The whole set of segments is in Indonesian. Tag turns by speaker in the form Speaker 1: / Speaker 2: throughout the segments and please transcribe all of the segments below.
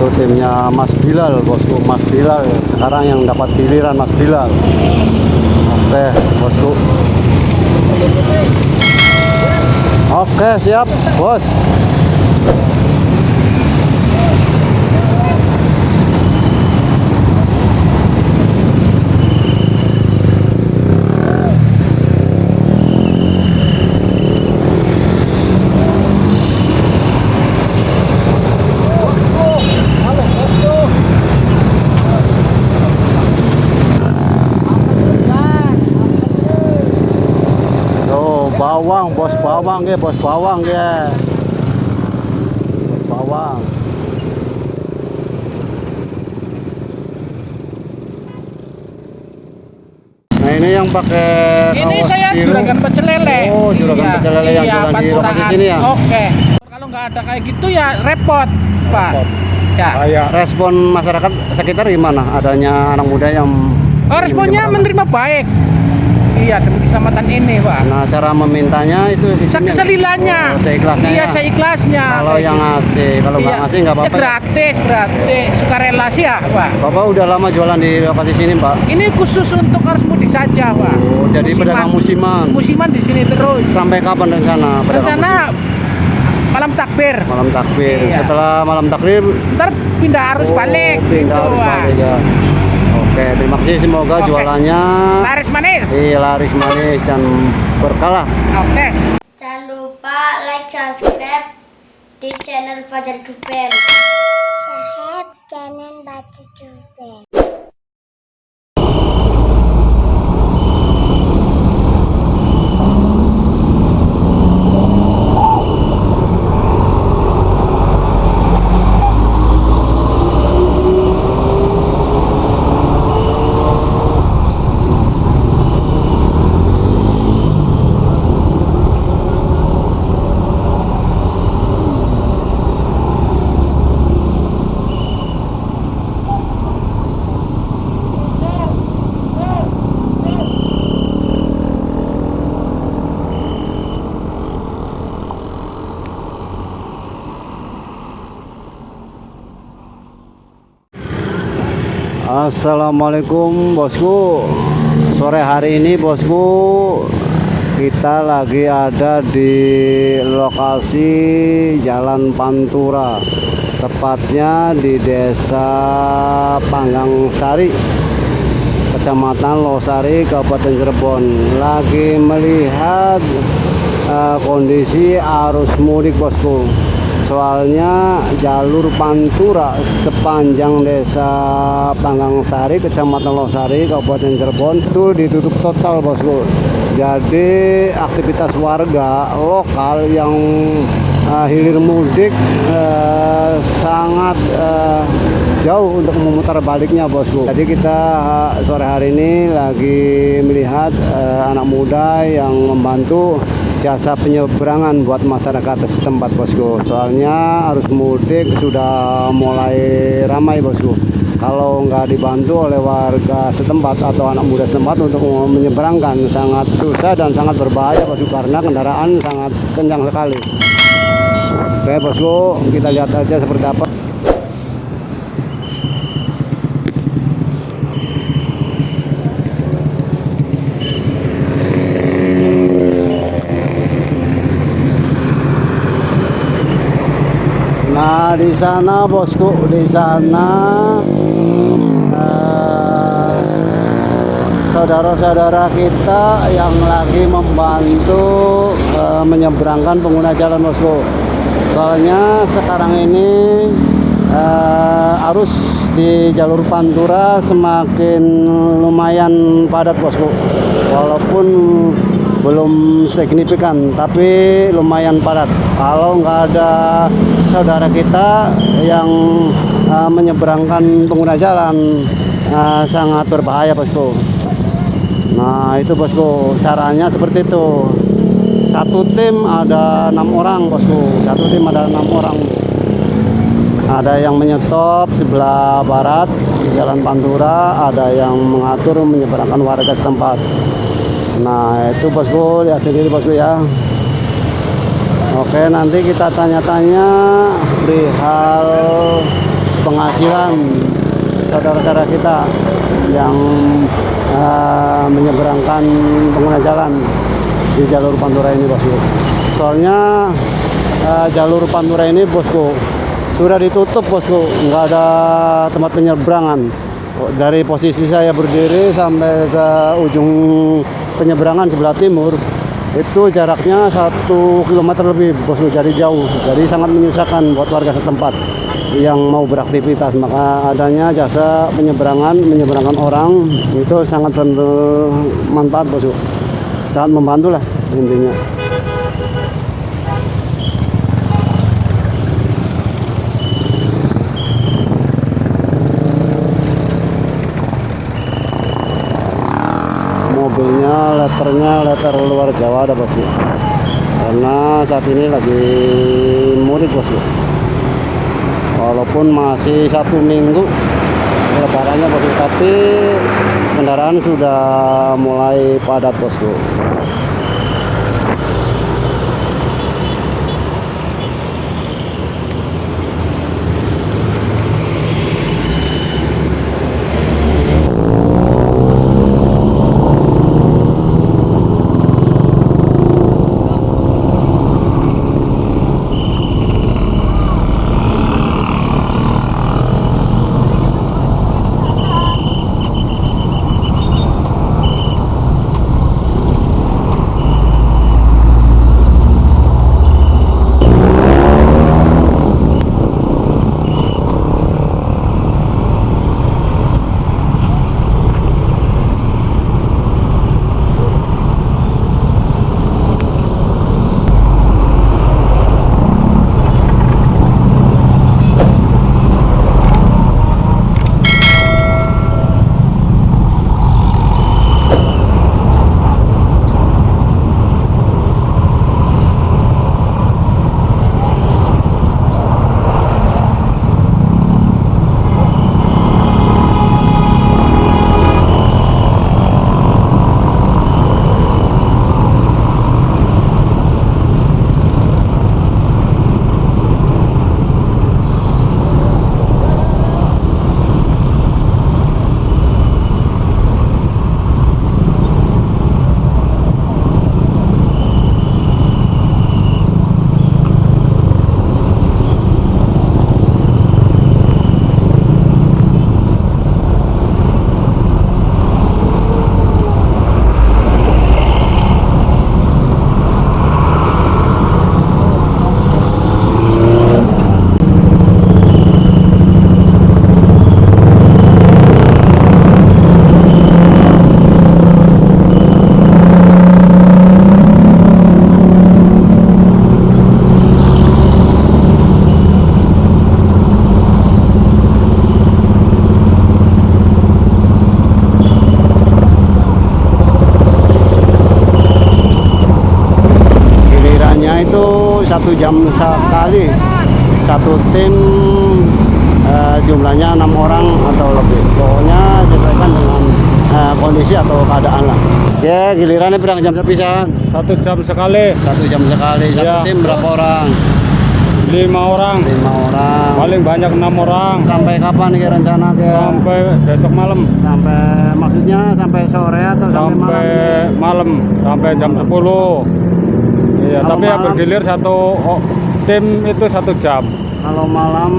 Speaker 1: itu timnya Mas Bilal bosku Mas Bilal. Sekarang yang dapat giliran Mas Bilal. Oke bosku. Oke siap bos Tuh, bawang, bos ya, bos bawang ya. Bos bawang. Nah, ini yang pakai
Speaker 2: Ini saya
Speaker 1: biru.
Speaker 2: juragan pecel lele.
Speaker 1: Oh, juragan
Speaker 2: Iya,
Speaker 1: pecel lele yang
Speaker 2: iya,
Speaker 1: jualan di lokasi sini ya?
Speaker 2: Oke. Kalau nggak ada kayak gitu ya repot, Pak. Ya.
Speaker 1: Kayak respon masyarakat sekitar gimana adanya anak muda yang
Speaker 2: Oh, responnya menerima baik. Iya, demi keselamatan ini, Pak.
Speaker 1: Nah, cara memintanya itu sistemnya-
Speaker 2: Sekeselilannya.
Speaker 1: Oh, seikhlasnya
Speaker 2: Iya,
Speaker 1: ya?
Speaker 2: seikhlasnya.
Speaker 1: Kalau yang ngasih, kalau nggak
Speaker 2: Iya.
Speaker 1: ngasih nggak apa-apa. ya?
Speaker 2: gratis, berarti sukarela sih ya, Pak.
Speaker 1: Bapak udah lama jualan di lokasi sini, Pak.
Speaker 2: Ini khusus untuk arus mudik saja, Pak.
Speaker 1: Oh, jadi pedagang musiman.
Speaker 2: Musiman di sini terus.
Speaker 1: Sampai kapan rencana?
Speaker 2: Rencana malam takbir.
Speaker 1: musiman? malam takbir.
Speaker 2: Iya.
Speaker 1: Setelah malam takbir
Speaker 2: Ntar pindah arus
Speaker 1: oh,
Speaker 2: balik
Speaker 1: pindah
Speaker 2: gitu,
Speaker 1: arus
Speaker 2: Pak.
Speaker 1: balik ya. Oke, terima kasih semoga
Speaker 2: Oke.
Speaker 1: jualannya
Speaker 2: Laris manis.
Speaker 1: iya, laris manis dan berkah lah.
Speaker 2: Oke.
Speaker 3: Jangan lupa like, subscribe di channel Fajar Duper. Sahab channel Fajar Duper.
Speaker 1: Assalamualaikum bosku. Sore hari ini bosku Kita lagi ada di lokasi Jalan Pantura Tepatnya di desa Panggang Sari Kecamatan Losari Kabupaten Cirebon. Lagi melihat eh, kondisi arus mudik bosku soalnya jalur Pantura sepanjang desa Panggang Sari, Kecamatan Losari, Kabupaten Cirebon itu ditutup total bosku. Jadi aktivitas warga lokal yang eh, hilir mudik eh, sangat eh, jauh untuk memutar baliknya bosku. Jadi kita sore hari ini lagi melihat eh, anak muda yang membantu jasa penyeberangan buat masyarakat setempat bosku. Soalnya arus mudik sudah mulai ramai bosku. Kalau nggak dibantu oleh warga setempat atau anak muda setempat untuk menyeberangkan sangat susah dan sangat berbahaya bosku karena kendaraan sangat kencang sekali. Oke bosku kita lihat aja seperti apa Nah, di sana bosku, di sana eh, saudara-saudara kita yang lagi membantu eh, menyeberangkan pengguna jalan bosku. Soalnya sekarang ini eh, arus di jalur Pantura semakin lumayan padat bosku. Walaupun belum signifikan tapi lumayan padat. Kalau nggak ada saudara kita yang uh, menyeberangkan pengguna jalan uh, sangat berbahaya bosku. Nah itu bosku caranya seperti itu. Satu tim ada enam orang bosku. Satu tim ada enam orang. Ada yang menyetop sebelah barat di jalan Pantura ada yang mengatur menyeberangkan warga setempat Nah itu bosku lihat sendiri bosku ya Oke nanti kita tanya-tanya perihal penghasilan saudara-saudara kita yang eh, menyeberangkan pengguna jalan di jalur Pantura ini bosku. Soalnya eh, jalur Pantura ini bosku sudah ditutup bosku, nggak ada tempat penyeberangan. Dari posisi saya berdiri sampai ke ujung penyeberangan sebelah timur. Itu jaraknya satu kilometer lebih bosku jadi jauh. Jadi sangat menyusahkan buat warga setempat yang mau beraktivitas. Maka adanya jasa penyeberangan menyeberangkan orang itu sangat bermanfaat bosku sangat membantu lah intinya letternya letter luar Jawa ada bosku karena saat ini lagi mudik bosku walaupun masih satu minggu lebarannya bosku tapi kendaraan sudah mulai padat bosku satu jam sekali. Satu tim eh, jumlahnya enam orang atau lebih. Pokoknya sesuaikan dengan eh, kondisi atau keadaan lah. Ya gilirannya berapa jam sepisan
Speaker 4: Satu jam sekali,
Speaker 1: satu jam sekali. Satu
Speaker 4: Ya.
Speaker 1: tim berapa orang?
Speaker 4: Lima orang,
Speaker 1: lima orang.
Speaker 4: Paling banyak enam orang,
Speaker 1: sampai kapan nih rencana ke?
Speaker 4: Sampai besok malam,
Speaker 1: sampai maksudnya sampai sore atau sampai,
Speaker 4: sampai
Speaker 1: malam.
Speaker 4: Malam, sampai jam 10 Iya,
Speaker 1: Kalau
Speaker 4: tapi ya
Speaker 1: malam?
Speaker 4: bergilir satu oh, tim itu satu jam.
Speaker 1: kalau malam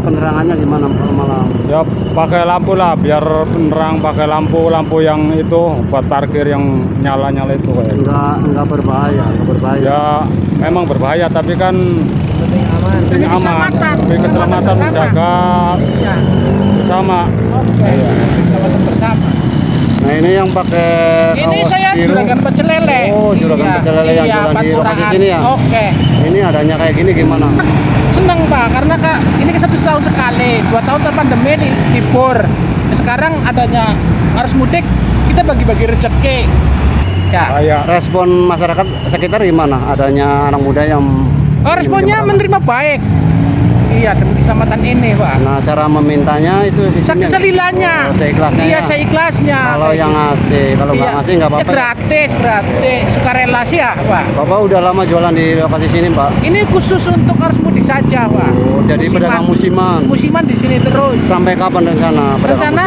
Speaker 1: penerangannya gimana kalau malam
Speaker 4: Ya pakai lampu lah, biar penerang pakai lampu, lampu yang itu buat parkir yang nyala-nyala itu kayak.
Speaker 1: enggak enggak berbahaya enggak berbahaya
Speaker 4: Ya memang berbahaya, tapi kan
Speaker 2: Penting aman.
Speaker 4: ini aman. Demi keselamatan menjaga
Speaker 2: Iya.
Speaker 4: bersama.
Speaker 2: Oke. Keselamatan bersama.
Speaker 1: Nah ini yang pakai
Speaker 2: Ini saya
Speaker 1: biru
Speaker 2: juragan pecel lele.
Speaker 1: Oh, juragan
Speaker 2: Iya,
Speaker 1: pecel lele yang
Speaker 2: iya,
Speaker 1: jualan di lokasi sini ya?
Speaker 2: Oke.
Speaker 1: ini adanya kayak gini gimana
Speaker 2: Senang Pak, karena Kak, ini kan satu tahun sekali. Dua tahun ter pandemi di libur. Nah, sekarang adanya harus mudik, kita bagi-bagi rezeki. Ya.
Speaker 4: Kayak
Speaker 1: respon masyarakat sekitar gimana adanya anak muda yang
Speaker 2: Oh, responnya menerima baik. Iya, demi keselamatan ini, Pak.
Speaker 1: nah cara memintanya itu sistemnya
Speaker 2: Selilannya.
Speaker 1: oh, seikhlasnya
Speaker 2: Iya,
Speaker 1: ya?
Speaker 2: seikhlasnya.
Speaker 1: kalau
Speaker 2: Kayak
Speaker 1: yang ngasih kalau nggak
Speaker 2: Iya.
Speaker 1: ngasih nggak apa-apa ya?
Speaker 2: gratis, berarti sukarela sih ya, Pak.
Speaker 1: bapak udah lama jualan di lokasi sini pak
Speaker 2: Ini khusus untuk arus mudik saja, Pak.
Speaker 1: Oh, jadi
Speaker 2: Musiman.
Speaker 1: pedagang musiman.
Speaker 2: musiman di sini terus
Speaker 1: Sampai kapan rencana
Speaker 2: rencana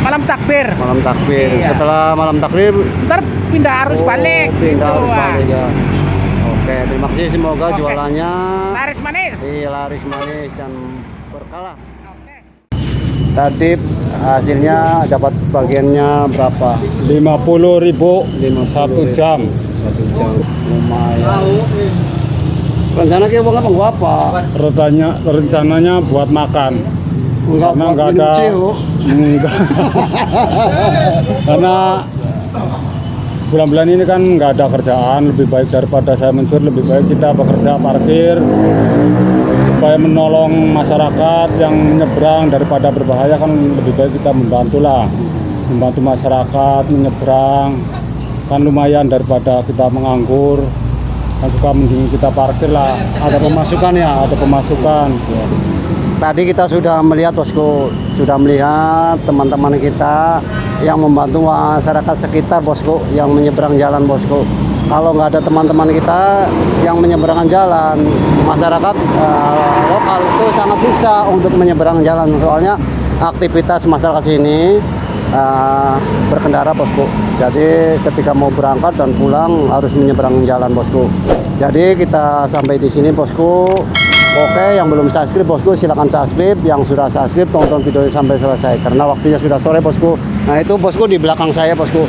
Speaker 2: malam takbir?
Speaker 1: Malam takbir.
Speaker 2: Iya.
Speaker 1: Setelah malam takbir
Speaker 2: ntar pindah arus
Speaker 1: oh,
Speaker 2: balik
Speaker 1: Pindah
Speaker 2: gitu,
Speaker 1: arus balik ya. Oke, terima kasih semoga
Speaker 2: Oke.
Speaker 1: jualannya
Speaker 2: laris manis
Speaker 1: iya, laris manis dan berkala.
Speaker 2: Oke.
Speaker 1: Tadi hasilnya dapat bagiannya berapa?
Speaker 4: 50.000 satu jam.
Speaker 1: Satu jam. Lumayan. Rencana kita mau apa? Gua apa?
Speaker 4: Rencananya rencananya buat makan.
Speaker 1: Enggak
Speaker 4: Karena
Speaker 1: buat
Speaker 4: nggak
Speaker 1: minum
Speaker 4: ada. Enggak. Karena bulan-bulan ini kan nggak ada kerjaan, lebih baik daripada saya mencuri, lebih baik kita bekerja parkir supaya menolong masyarakat yang menyeberang daripada berbahaya kan lebih baik kita membantu lah, membantu masyarakat menyeberang kan lumayan daripada kita menganggur kan suka mending kita parkir lah.
Speaker 1: Ada pemasukan ya.
Speaker 4: ada pemasukan.
Speaker 1: Tadi kita sudah melihat bosku, sudah melihat teman-teman kita yang membantu masyarakat sekitar bosku yang menyeberang jalan bosku. Kalau nggak ada teman-teman kita yang menyeberang jalan, masyarakat eh, lokal itu sangat susah untuk menyeberang jalan soalnya aktivitas masyarakat sini eh, berkendara bosku. Jadi ketika mau berangkat dan pulang harus menyeberang jalan bosku. Jadi kita sampai di sini bosku. Oke, yang belum subscribe bosku silakan subscribe. Yang sudah subscribe tonton videonya sampai selesai karena waktunya sudah sore bosku. Nah itu bosku di belakang saya bosku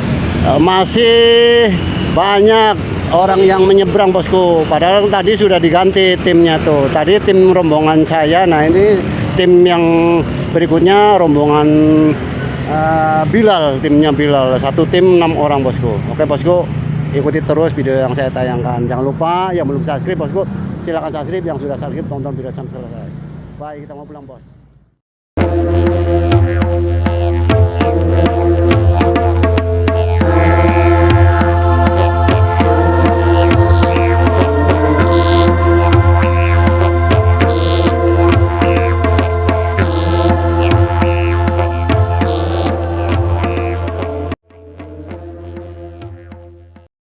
Speaker 1: Eh, masih banyak orang yang menyeberang bosku. Padahal tadi sudah diganti timnya tuh. Tadi tim rombongan saya. Nah ini tim yang berikutnya rombongan eh, Bilal, timnya Bilal. Satu tim enam orang bosku. Oke bosku, ikuti terus video yang saya tayangkan. Jangan lupa yang belum subscribe bosku, silakan subscribe. Yang sudah subscribe tonton video sampai selesai. Baik, kita mau pulang bos.